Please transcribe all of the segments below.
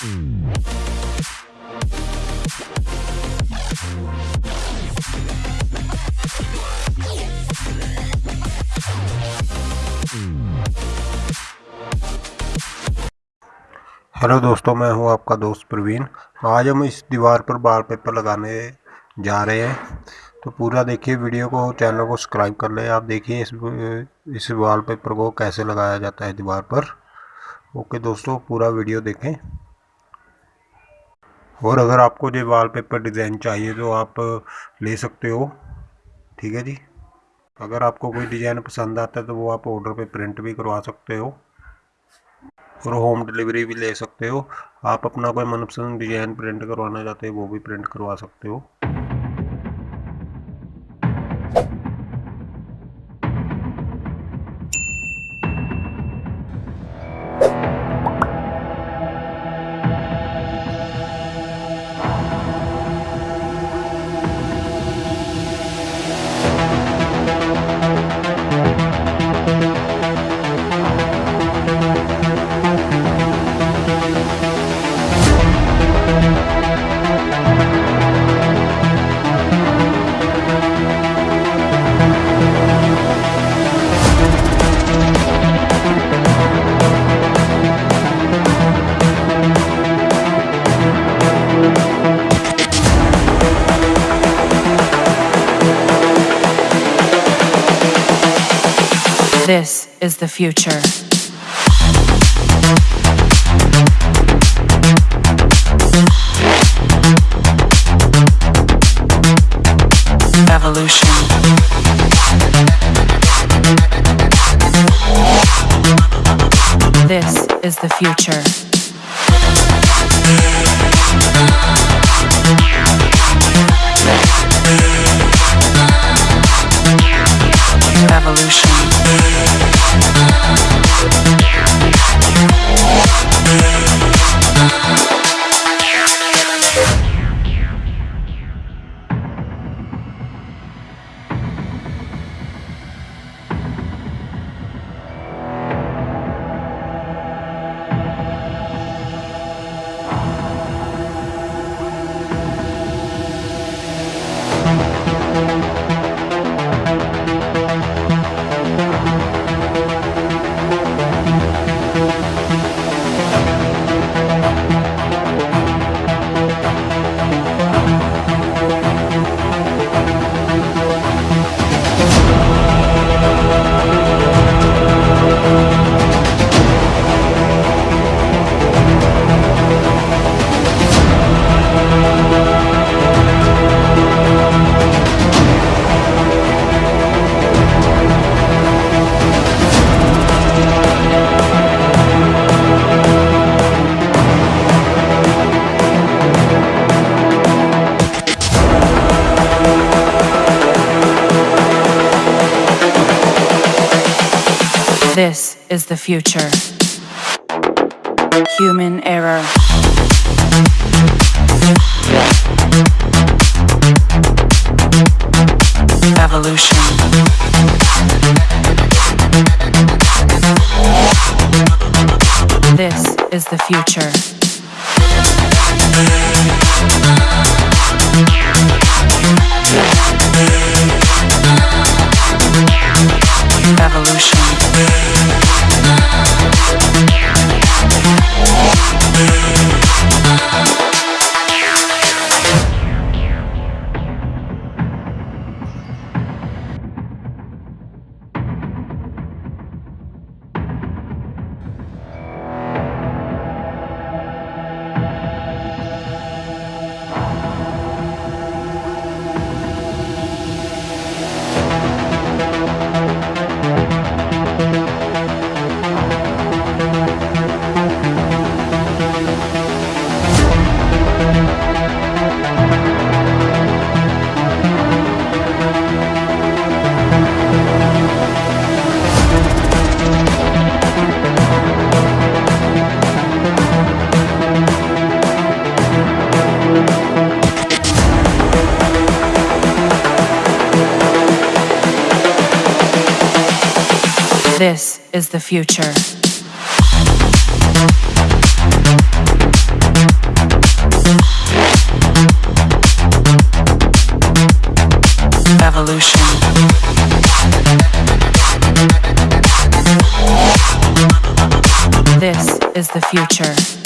Hello दोस्तों, मैं हूँ आपका दोस्त प्रवीण। आज हम इस दीवार पर बाल पेपर लगाने जा रहे हैं। तो पूरा देखिए वीडियो को, चैनल को सब्सक्राइब कर लें। आप देखिए इस इस वाल पेपर को कैसे लगाया जाता है दीवार पर। ओके दोस्तों, पूरा वीडियो देखें। और अगर आपको जो वाल पेपर डिज़ाइन चाहिए तो आप ले सकते हो। ठीक है जी? अगर आपको कोई डिज़ाइन पसंद आता है तो वो आप ऑर्डर पे प्रिंट भी करवा सकते हो और होम डिलीवरी भी ले सकते हो। आप अपना कोई मनपसंद डिज़ाइन प्रिंट करवाना चाहते हो, वो भी प्रिंट करवा सकते हो। Is the future. Evolution. This is the future. Evolution. Is the future. Human error. Evolution. This is the future. This is the future. Evolution. This is the future.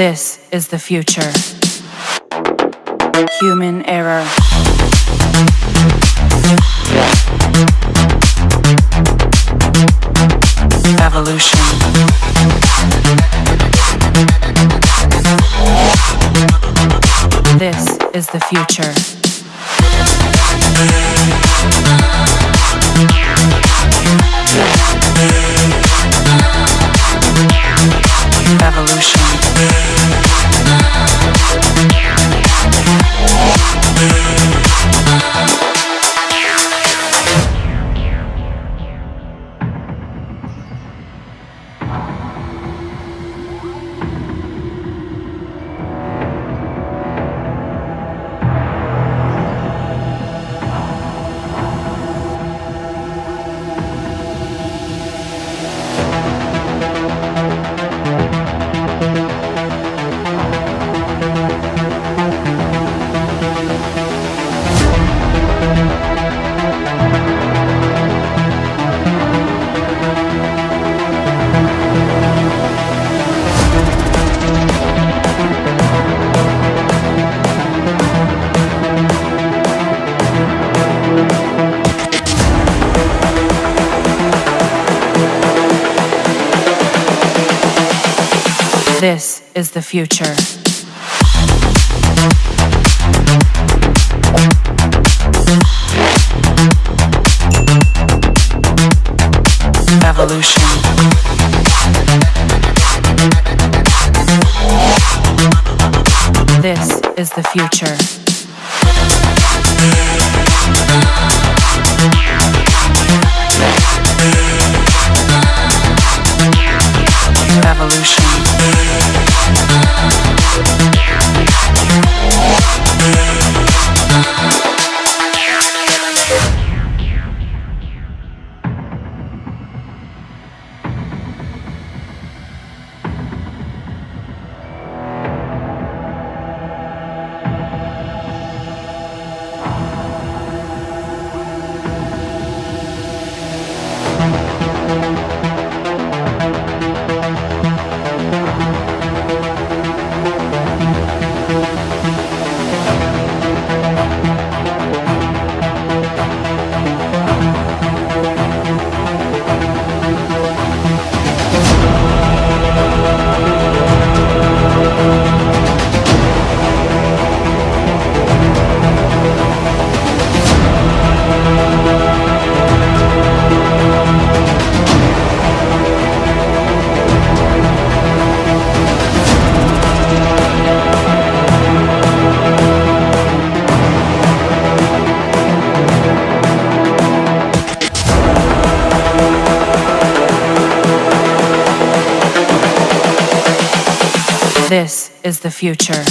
This is the future. Human error. Evolution. This is the future. This is the future. Evolution. This is the future. This is the future.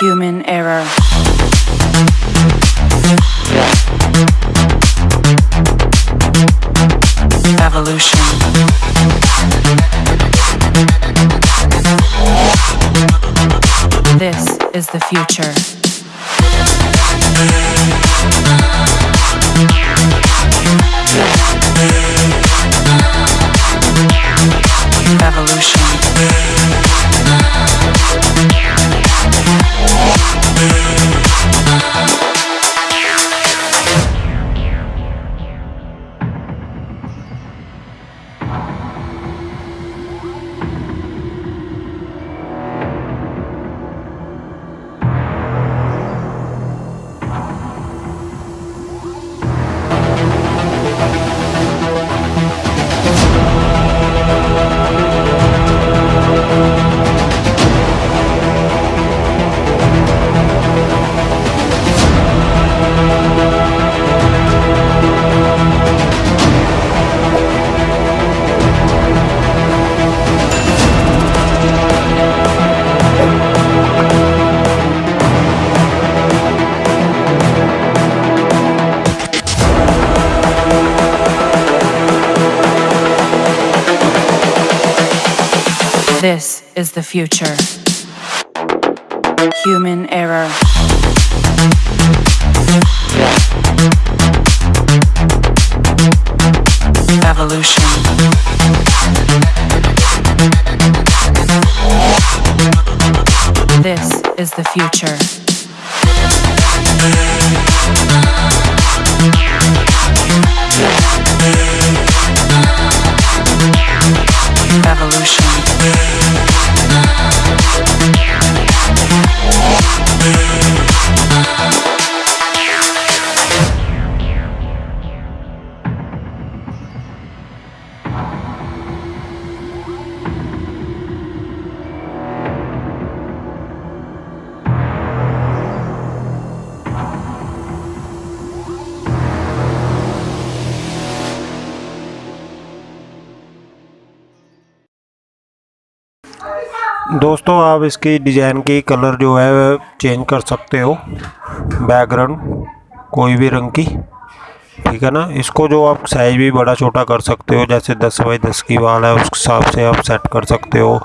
Human error. Evolution. This is the future. This is the future. Human error. Evolution. This is the future. दोस्तों, आप इसकी design की colour जो है change कर सकते हो। Background कोई भी रंग की, ठीक है ना? इसको जो आप साइज़ भी बड़ा छोटा कर सकते हो, जैसे 10 बाई 10 की वाल है, उस हिसाब से आप सेट कर सकते हो।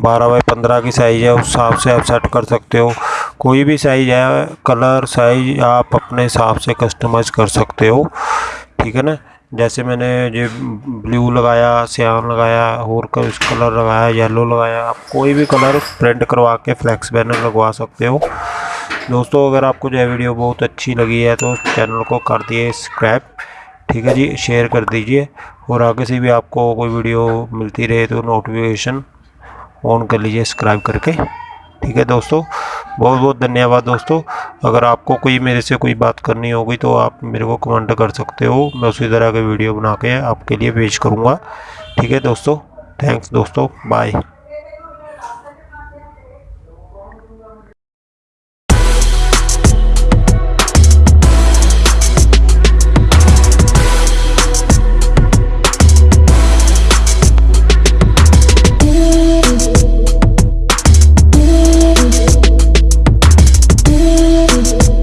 12 बाई 15 की साइज़ है, उस हिसाब से आप सेट कर सकते हो। कोई भी साइज़ है कलर साइज़ आप अपने हिसाब से कस्टमाइज़ कर सकते हो, ठीक है ना? जैसे मैंने ये ब्लू लगाया सियान लगाया, और कलर लगाया येलो लगाया। आप कोई भी कलर प्रिंट करवा के फ्लैक्स बैनर लगवा सकते हो। दोस्तों, अगर आपको जो है वीडियो बहुत अच्छी लगी है तो चैनल को कर दिए सब्सक्राइब ठीक है जी? शेयर कर दीजिए। और आगे से भी आपको कोई वीडियो मिलती रहे तो नोटिफिकेशन ऑन कर लीजिए सब्सक्राइब करके। ठीक है दोस्तों बहुत बहुत धन्यवाद दोस्तों। अगर आपको कोई मेरे से कोई बात करनी होगी तो आप मेरे को कमेंट कर सकते हो। मैं उसी तरह के वीडियो बना के आपके लिए पेश करूँगा। ठीक है दोस्तों थैंक्स दोस्तों बाय